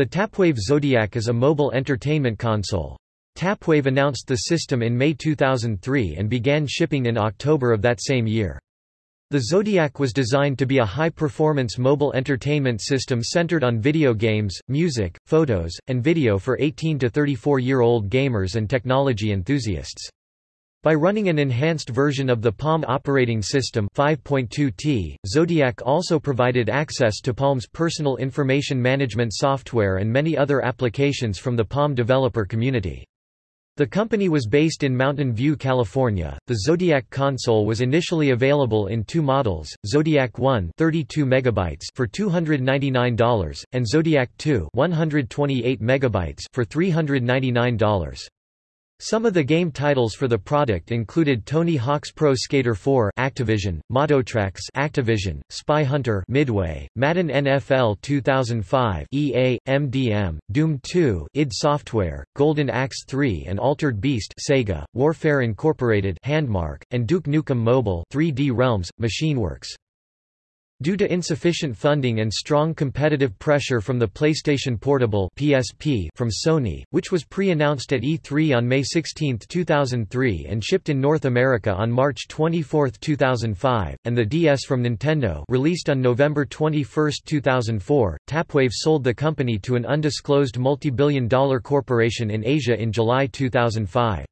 The Tapwave Zodiac is a mobile entertainment console. Tapwave announced the system in May 2003 and began shipping in October of that same year. The Zodiac was designed to be a high-performance mobile entertainment system centered on video games, music, photos, and video for 18 to 34-year-old gamers and technology enthusiasts. By running an enhanced version of the Palm operating system 5.2T, Zodiac also provided access to Palm's personal information management software and many other applications from the Palm developer community. The company was based in Mountain View, California. The Zodiac console was initially available in two models: Zodiac 1, 32 megabytes for $299, and Zodiac 2, 128 megabytes for $399. Some of the game titles for the product included Tony Hawk's Pro Skater 4 Activision, Mototracks Activision, Spy Hunter Midway, Madden NFL 2005 EA, MDM, Doom 2 id Software, Golden Axe 3 and Altered Beast Sega, Warfare Incorporated Handmark, and Duke Nukem Mobile 3D Realms, Machineworks. Due to insufficient funding and strong competitive pressure from the PlayStation Portable (PSP) from Sony, which was pre-announced at E3 on May 16, 2003 and shipped in North America on March 24, 2005, and the DS from Nintendo, released on November 21, 2004, Tapwave sold the company to an undisclosed multi-billion dollar corporation in Asia in July 2005.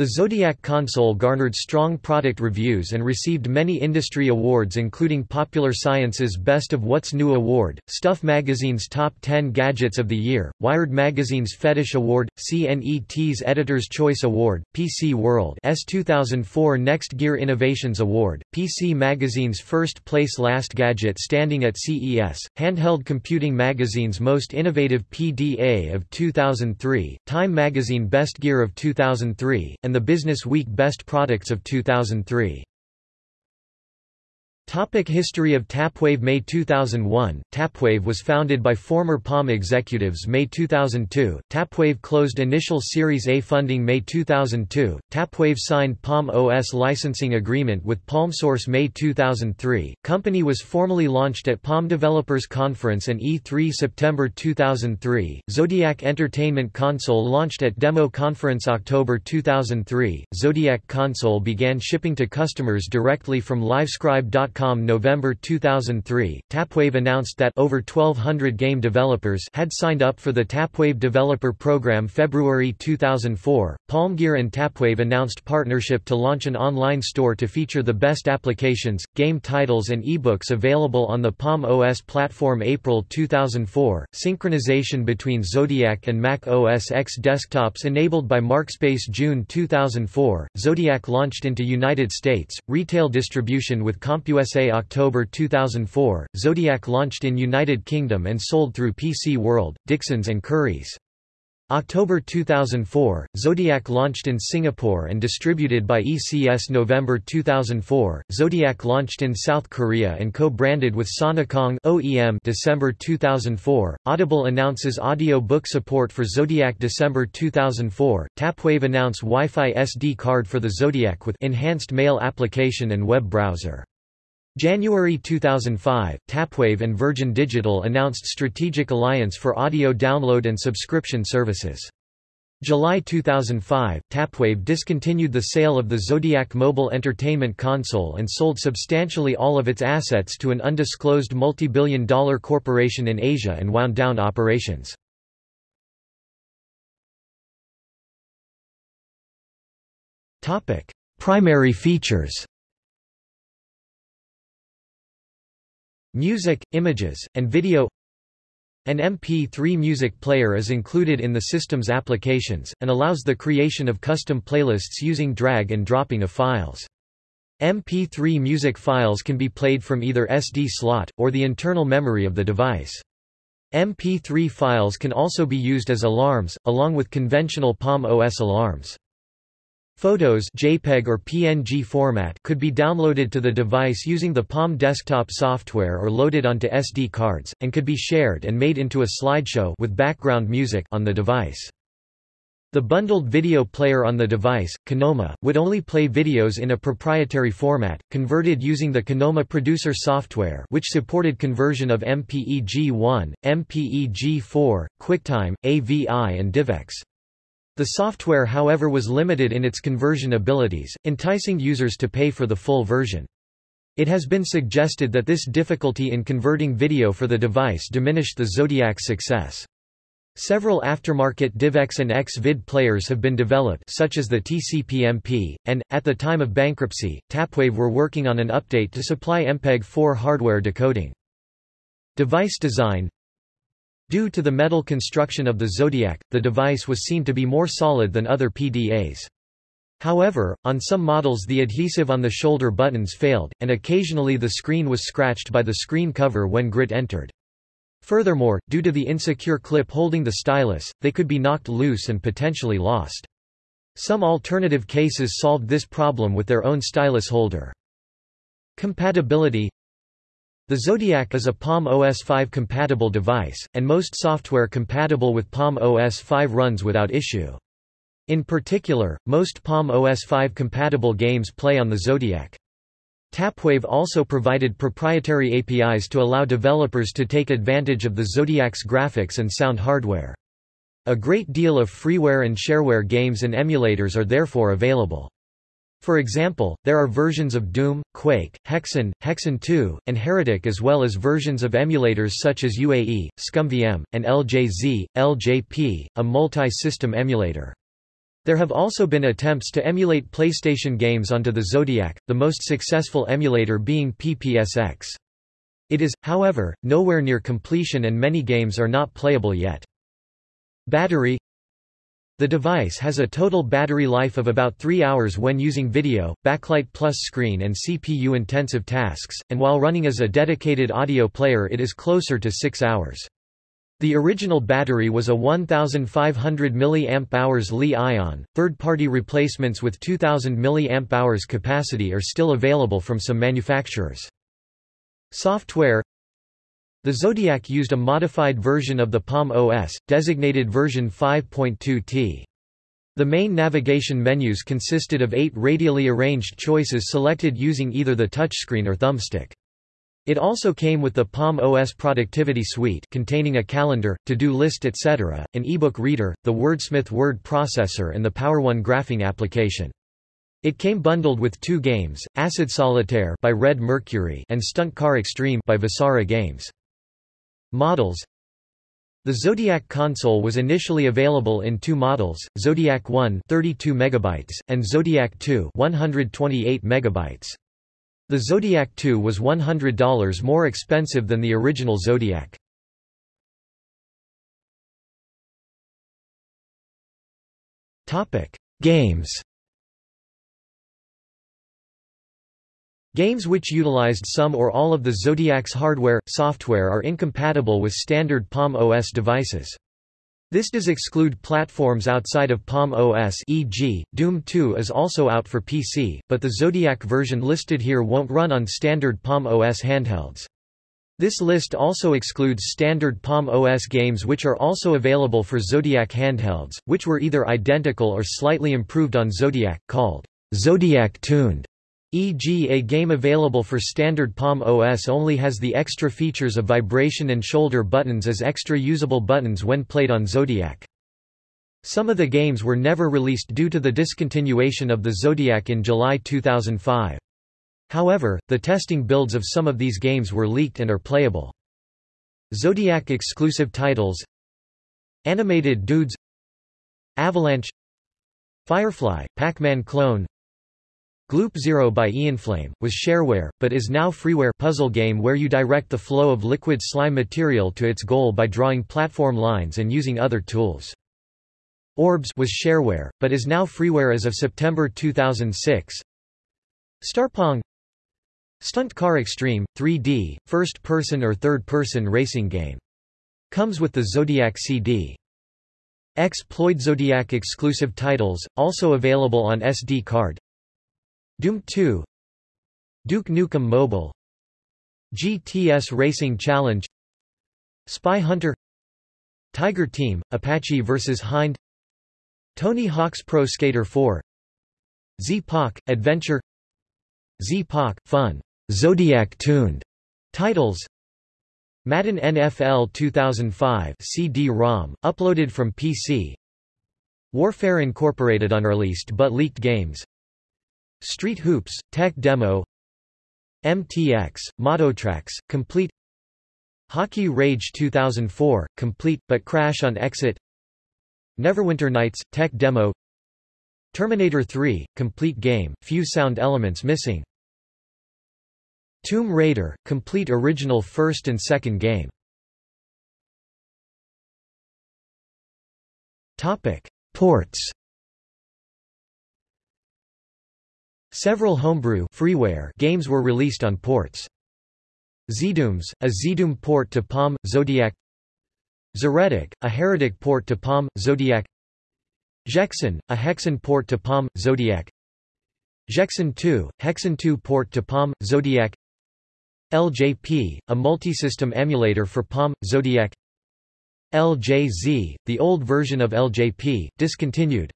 The Zodiac console garnered strong product reviews and received many industry awards including Popular Science's Best of What's New Award, Stuff Magazine's Top 10 Gadgets of the Year, Wired Magazine's Fetish Award, CNET's Editor's Choice Award, PC World's 2004 Next Gear Innovations Award, PC Magazine's First Place Last Gadget standing at CES, Handheld Computing Magazine's Most Innovative PDA of 2003, Time Magazine Best Gear of 2003, and and the Business Week Best Products of 2003. Topic History of Tapwave May 2001, Tapwave was founded by former Palm executives May 2002, Tapwave closed initial Series A funding May 2002, Tapwave signed Palm OS licensing agreement with PalmSource May 2003, company was formally launched at Palm Developers Conference and E3 September 2003, Zodiac Entertainment Console launched at Demo Conference October 2003, Zodiac console began shipping to customers directly from livescribe.com November 2003, Tapwave announced that over 1200 game developers had signed up for the Tapwave Developer Program February 2004. Palmgear and Tapwave announced partnership to launch an online store to feature the best applications, game titles and ebooks available on the Palm OS platform April 2004. Synchronization between Zodiac and Mac OS X desktops enabled by Markspace June 2004. Zodiac launched into United States, retail distribution with CompUSA USA October 2004, Zodiac launched in United Kingdom and sold through PC World, Dixons and Currys. October 2004, Zodiac launched in Singapore and distributed by ECS November 2004, Zodiac launched in South Korea and co-branded with Sonocong OEM December 2004, Audible announces audio book support for Zodiac December 2004, Tapwave announce Wi-Fi SD card for the Zodiac with enhanced mail application and web browser. January 2005, Tapwave and Virgin Digital announced strategic alliance for audio download and subscription services. July 2005, Tapwave discontinued the sale of the Zodiac mobile entertainment console and sold substantially all of its assets to an undisclosed multi-billion dollar corporation in Asia and wound down operations. Primary features Music, images, and video An MP3 music player is included in the system's applications, and allows the creation of custom playlists using drag and dropping of files. MP3 music files can be played from either SD slot, or the internal memory of the device. MP3 files can also be used as alarms, along with conventional Palm OS alarms. Photos JPEG or PNG format could be downloaded to the device using the Palm desktop software or loaded onto SD cards, and could be shared and made into a slideshow with background music on the device. The bundled video player on the device, Kinoma, would only play videos in a proprietary format, converted using the Kinoma Producer software which supported conversion of MPEG-1, MPEG-4, QuickTime, AVI and DivX. The software however was limited in its conversion abilities, enticing users to pay for the full version. It has been suggested that this difficulty in converting video for the device diminished the Zodiac's success. Several aftermarket DivX and X-Vid players have been developed such as the TCP-MP, and, at the time of bankruptcy, Tapwave were working on an update to supply MPEG-4 hardware decoding. Device design Due to the metal construction of the Zodiac, the device was seen to be more solid than other PDAs. However, on some models the adhesive on the shoulder buttons failed, and occasionally the screen was scratched by the screen cover when grit entered. Furthermore, due to the insecure clip holding the stylus, they could be knocked loose and potentially lost. Some alternative cases solved this problem with their own stylus holder. Compatibility The Zodiac is a Palm OS 5 compatible device, and most software compatible with Palm OS 5 runs without issue. In particular, most Palm OS 5 compatible games play on the Zodiac. Tapwave also provided proprietary APIs to allow developers to take advantage of the Zodiac's graphics and sound hardware. A great deal of freeware and shareware games and emulators are therefore available. For example, there are versions of Doom, Quake, Hexen, Hexen 2, and Heretic as well as versions of emulators such as UAE, ScummVM, and LJZ, LJP, a multi-system emulator. There have also been attempts to emulate PlayStation games onto the Zodiac, the most successful emulator being PPSX. It is, however, nowhere near completion and many games are not playable yet. Battery The device has a total battery life of about 3 hours when using video, backlight plus screen and CPU-intensive tasks, and while running as a dedicated audio player it is closer to 6 hours. The original battery was a 1500 mAh Li-ion. Third-party replacements with 2000 mAh capacity are still available from some manufacturers. Software The Zodiac used a modified version of the Palm OS, designated version 5.2t. The main navigation menus consisted of eight radially arranged choices selected using either the touchscreen or thumbstick. It also came with the Palm OS Productivity Suite containing a calendar, to-do list etc., an ebook reader, the Wordsmith word processor and the PowerOne graphing application. It came bundled with two games, Acid Solitaire by Red Mercury and Stunt Car Extreme by Vasara Games. Models The Zodiac console was initially available in two models, Zodiac 1 32 MB, and Zodiac 2 128 MB. The Zodiac 2 was $100 more expensive than the original Zodiac. Games Games which utilized some or all of the Zodiac's hardware, software are incompatible with standard Palm OS devices. This does exclude platforms outside of Palm OS e.g., Doom 2 is also out for PC, but the Zodiac version listed here won't run on standard Palm OS handhelds. This list also excludes standard Palm OS games which are also available for Zodiac handhelds, which were either identical or slightly improved on Zodiac, called Zodiac Tuned. E.g. a game available for standard Palm OS only has the extra features of vibration and shoulder buttons as extra usable buttons when played on Zodiac. Some of the games were never released due to the discontinuation of the Zodiac in July 2005. However, the testing builds of some of these games were leaked and are playable. Zodiac exclusive titles Animated Dudes Avalanche Firefly, Pac-Man clone Gloop Zero by Ianflame, was shareware, but is now freeware puzzle game where you direct the flow of liquid slime material to its goal by drawing platform lines and using other tools. Orbs was shareware, but is now freeware as of September 2006. Starpong Stunt Car Extreme, 3D, first-person or third-person racing game. Comes with the Zodiac CD. Exploit Zodiac exclusive titles, also available on SD card. Doom 2 Duke Nukem Mobile. GTS Racing Challenge. Spy Hunter. Tiger Team, Apache vs. Hind. Tony Hawk's Pro Skater 4 Z-Pac, Adventure. Z-Pac, Fun, Zodiac-tuned titles. Madden NFL 2005 CD-ROM, uploaded from PC Warfare Incorporated unreleased but leaked games Street Hoops, Tech Demo. MTX, Mototracks, complete. Hockey Rage 2004, complete, but crash on exit. Neverwinter Nights, Tech Demo. Terminator 3, complete game, few sound elements missing. Tomb Raider, complete original first and second game. Topic. Ports Several homebrew freeware games were released on ports. Zdooms, a Zdoom port to Palm, Zodiac. Zeretic, a Heretic port to Palm, Zodiac. Jexen, a Hexen port to Palm, Zodiac. Jexen 2, Hexen 2 port to Palm, Zodiac. LJP, a multisystem emulator for Palm, Zodiac. LJZ, the old version of LJP, discontinued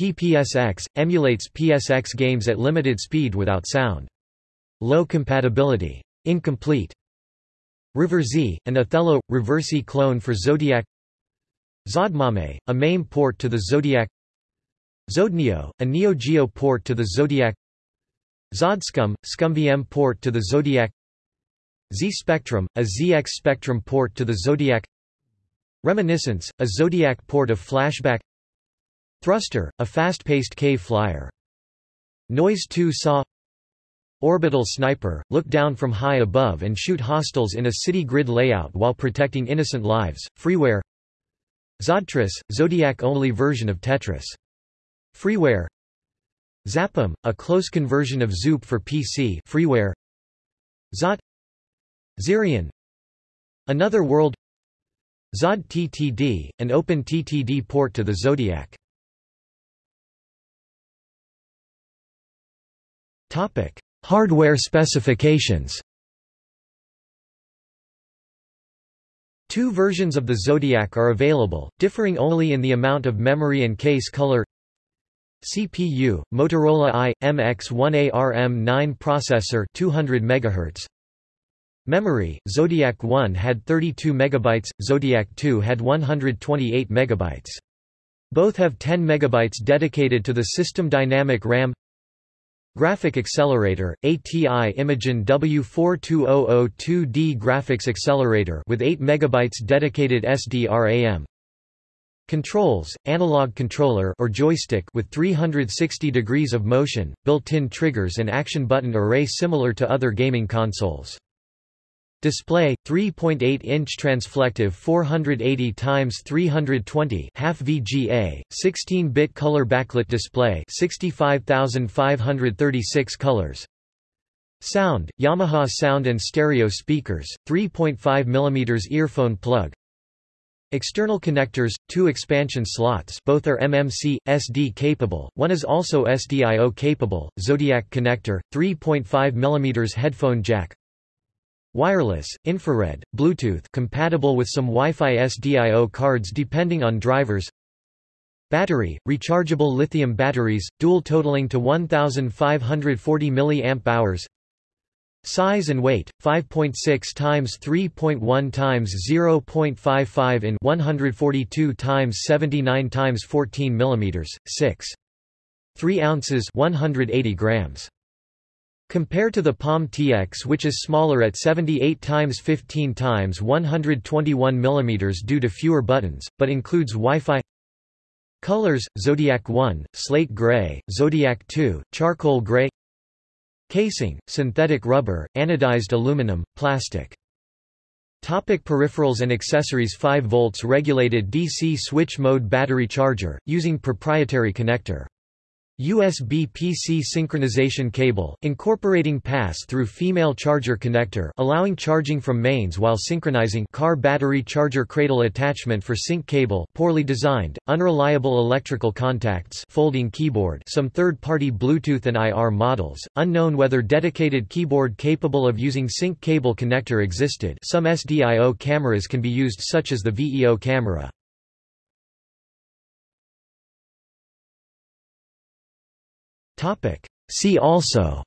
PPSX, emulates PSX games at limited speed without sound. Low compatibility. Incomplete. River Z, an Othello, Reversi clone for Zodiac Zodmame, a MAME port to the Zodiac Zodneo, a Neo Geo port to the Zodiac Zodscum, ScummVM port to the Zodiac Z-Spectrum, a ZX Spectrum port to the Zodiac Reminiscence, a Zodiac port of Flashback Thruster, a fast-paced cave flyer. Noise 2 Saw Orbital Sniper, look down from high above and shoot hostiles in a city grid layout while protecting innocent lives. Freeware Zodtris, Zodiac-only version of Tetris. Freeware Zapum, a close conversion of Zoop for PC freeware Zot Zirion Another World Zod TTD, an OpenTTD port to the Zodiac. Hardware specifications Two versions of the Zodiac are available, differing only in the amount of memory and case color CPU, Motorola i, MX1 ARM9 processor 200 MHz. Memory, Zodiac 1 had 32 MB, Zodiac 2 had 128 MB. Both have 10 MB dedicated to the system dynamic RAM Graphic Accelerator, ATI Imageon W42002D Graphics Accelerator with 8 MB dedicated SDRAM. Controls, analog controller or joystick with 360 degrees of motion, built-in triggers and action button array similar to other gaming consoles. Display 3.8-inch transflective 480 x 320 half VGA 16-bit color backlit display 65536 colors. Sound Yamaha sound and stereo speakers 3.5 mm earphone plug. External connectors, two expansion slots both are MMC, SD capable, one is also SDIO capable, Zodiac connector, 3.5 mm headphone jack Wireless, infrared, Bluetooth compatible with some Wi-Fi SDIO cards depending on drivers Battery, rechargeable lithium batteries, dual totaling to 1540 mAh Size and weight, 5.6 times 3.1 times 0.55 in 142 times 79 times 14 mm, 6. 3 ounces 180 grams. Compare to the Palm TX which is smaller at 78 times 15 times 121 mm due to fewer buttons, but includes Wi-Fi. Colors, Zodiac 1, slate gray, Zodiac 2, charcoal gray. Casing, synthetic rubber, anodized aluminum, plastic. Topic peripherals and accessories 5 volts regulated DC switch mode battery charger, using proprietary connector USB-PC synchronization cable, incorporating pass-through female charger connector allowing charging from mains while synchronizing car battery charger cradle attachment for sync cable poorly designed, unreliable electrical contacts folding keyboard some third-party Bluetooth and IR models, unknown whether dedicated keyboard capable of using sync cable connector existed some SDIO cameras can be used such as the VEO camera. See also.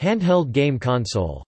Handheld game console